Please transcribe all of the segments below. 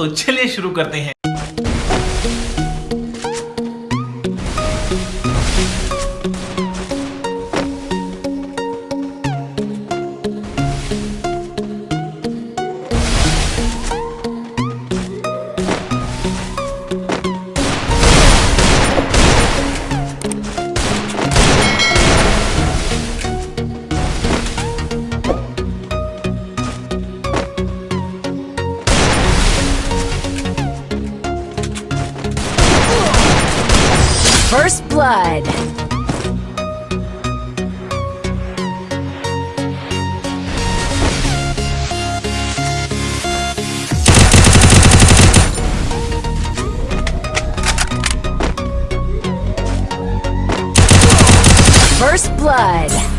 तो चलिए शुरू करते हैं। First Blood. First Blood.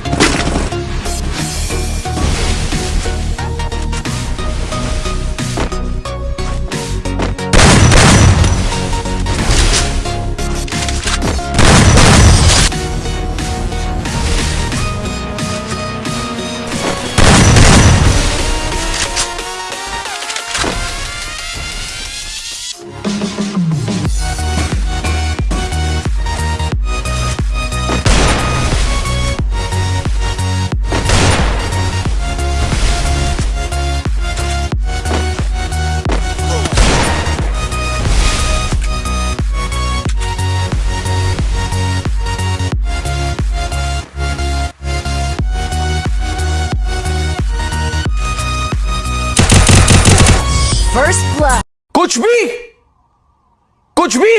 First Blood. कुछ भी कुछ भी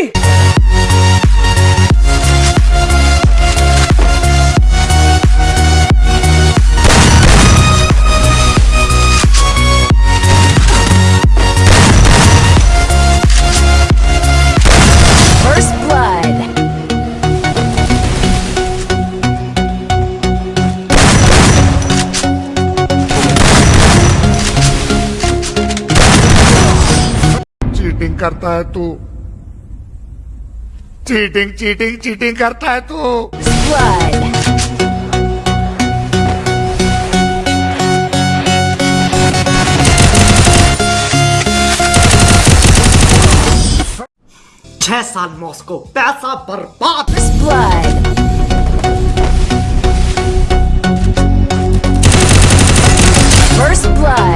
करता है तू। चीटिंग चीटिंग चीटिंग करता है तू। छह साल मॉस्को पैसा बर्बाद। First blood.